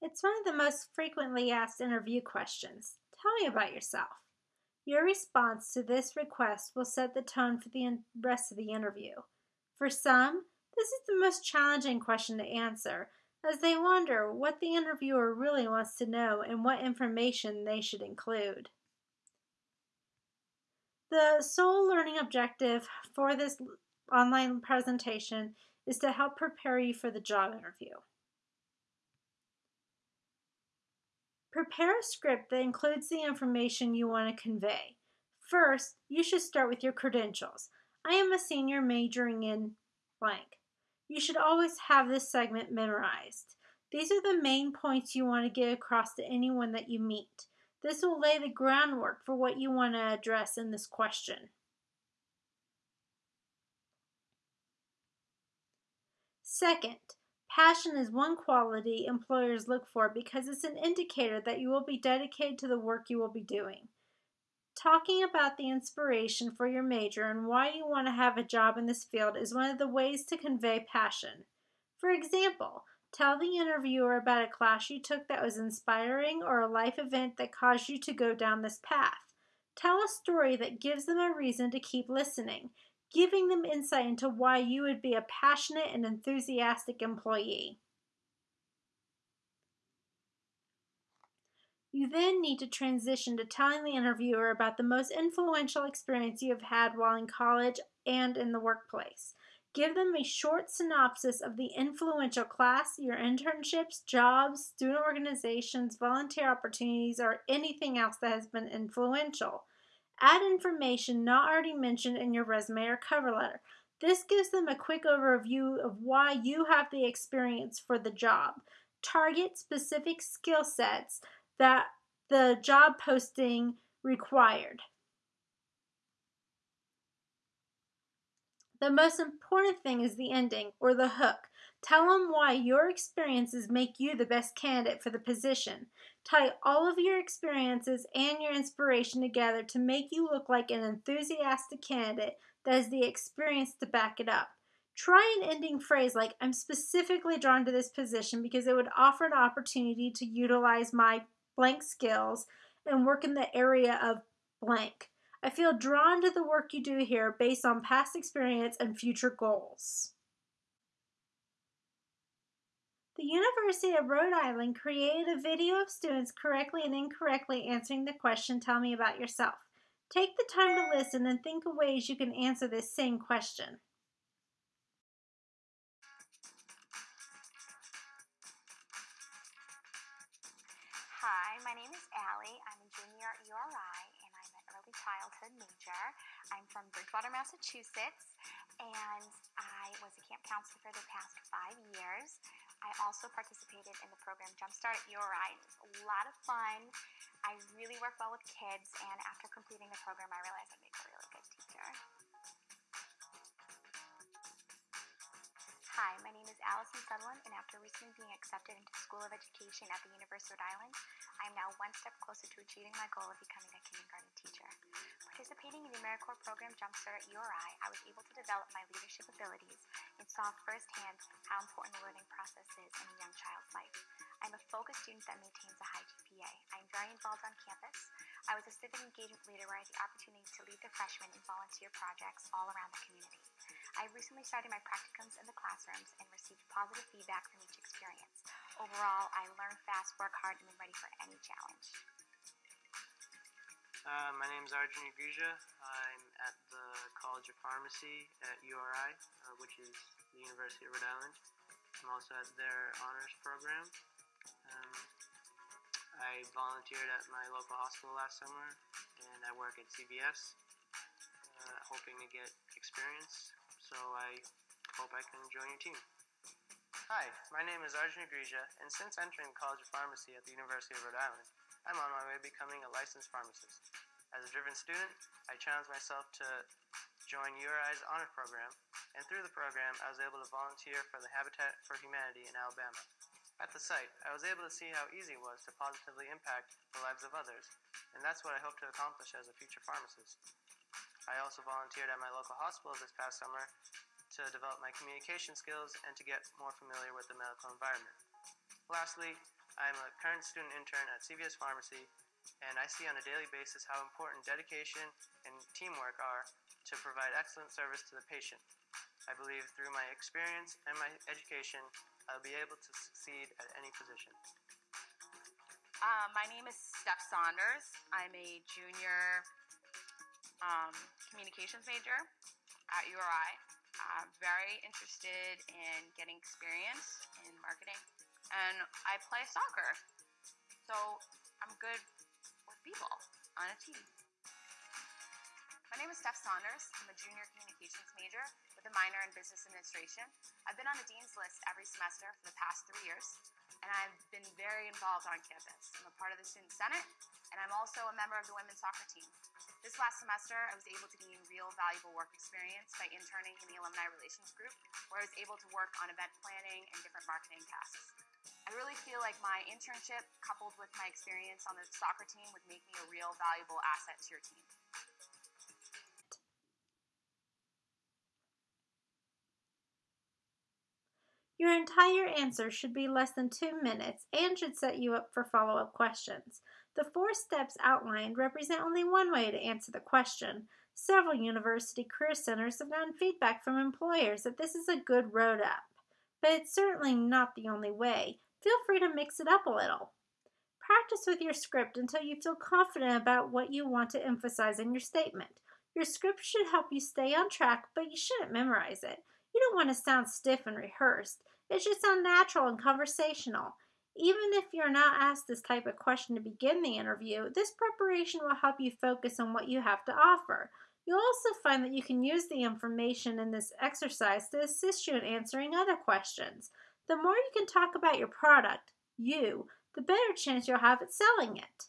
It's one of the most frequently asked interview questions. Tell me about yourself. Your response to this request will set the tone for the rest of the interview. For some, this is the most challenging question to answer, as they wonder what the interviewer really wants to know and what information they should include. The sole learning objective for this online presentation is to help prepare you for the job interview. Prepare a script that includes the information you want to convey. First, you should start with your credentials. I am a senior majoring in blank. You should always have this segment memorized. These are the main points you want to get across to anyone that you meet. This will lay the groundwork for what you want to address in this question. Second, passion is one quality employers look for because it's an indicator that you will be dedicated to the work you will be doing. Talking about the inspiration for your major and why you want to have a job in this field is one of the ways to convey passion. For example, tell the interviewer about a class you took that was inspiring or a life event that caused you to go down this path. Tell a story that gives them a reason to keep listening giving them insight into why you would be a passionate and enthusiastic employee. You then need to transition to telling the interviewer about the most influential experience you have had while in college and in the workplace. Give them a short synopsis of the influential class, your internships, jobs, student organizations, volunteer opportunities, or anything else that has been influential. Add information not already mentioned in your resume or cover letter. This gives them a quick overview of why you have the experience for the job. Target specific skill sets that the job posting required. The most important thing is the ending or the hook. Tell them why your experiences make you the best candidate for the position. Tie all of your experiences and your inspiration together to make you look like an enthusiastic candidate that has the experience to back it up. Try an ending phrase like, I'm specifically drawn to this position because it would offer an opportunity to utilize my blank skills and work in the area of blank. I feel drawn to the work you do here based on past experience and future goals. The University of Rhode Island created a video of students correctly and incorrectly answering the question, Tell me about yourself. Take the time to listen and think of ways you can answer this same question. Hi, my name is Allie. I'm a junior at URI and I'm an early childhood major. I'm from Bridgewater, Massachusetts, and I was a camp counselor for the past five years. I also participated in the program Jumpstart at URI. It was a lot of fun. I really work well with kids, and after completing the program, I realized I'd make a really good teacher. Hi, my name is Allison Sutherland, and after recently being accepted into the School of Education at the University of Rhode Island, I one step closer to achieving my goal of becoming a kindergarten teacher. Participating in the AmeriCorps program Jumpstart at URI, I was able to develop my leadership abilities and saw firsthand how important the learning process is in a young child's life. I'm a focused student that maintains a high GPA. I'm very involved on campus. I was a civic engagement leader where I had the opportunity to lead the freshmen in volunteer projects all around the community. I recently started my practicums in the classrooms and received positive feedback from each experience. Overall, I learn fast, work hard, and am ready for any challenge. Uh, my name is Arjun Agrija. I'm at the College of Pharmacy at URI, uh, which is the University of Rhode Island. I'm also at their honors program. Um, I volunteered at my local hospital last summer, and I work at CVS, uh, hoping to get experience so I hope I can join your team. Hi, my name is Arjun Agrija, and since entering the College of Pharmacy at the University of Rhode Island, I'm on my way to becoming a licensed pharmacist. As a driven student, I challenged myself to join URI's honor program, and through the program, I was able to volunteer for the Habitat for Humanity in Alabama. At the site, I was able to see how easy it was to positively impact the lives of others, and that's what I hope to accomplish as a future pharmacist. I also volunteered at my local hospital this past summer to develop my communication skills and to get more familiar with the medical environment. Lastly, I'm a current student intern at CVS Pharmacy, and I see on a daily basis how important dedication and teamwork are to provide excellent service to the patient. I believe through my experience and my education, I'll be able to succeed at any position. Uh, my name is Steph Saunders. I'm a junior um, communications major at URI. I'm very interested in getting experience in marketing, and I play soccer. So I'm good with people on a team. My name is Steph Saunders. I'm a junior communications major with a minor in business administration. I've been on the dean's list every semester for the past three years, and I've been very involved on campus. I'm a part of the student senate, and I'm also a member of the women's soccer team. This last semester, I was able to gain real valuable work experience by interning in the alumni relations group, where I was able to work on event planning and different marketing tasks. I really feel like my internship, coupled with my experience on the soccer team, would make me a real valuable asset to your team. Your entire answer should be less than two minutes and should set you up for follow up questions. The four steps outlined represent only one way to answer the question. Several university career centers have gotten feedback from employers that this is a good road up, but it's certainly not the only way. Feel free to mix it up a little. Practice with your script until you feel confident about what you want to emphasize in your statement. Your script should help you stay on track, but you shouldn't memorize it. You don't want to sound stiff and rehearsed. It should sound natural and conversational. Even if you're not asked this type of question to begin the interview, this preparation will help you focus on what you have to offer. You'll also find that you can use the information in this exercise to assist you in answering other questions. The more you can talk about your product, you, the better chance you'll have at selling it.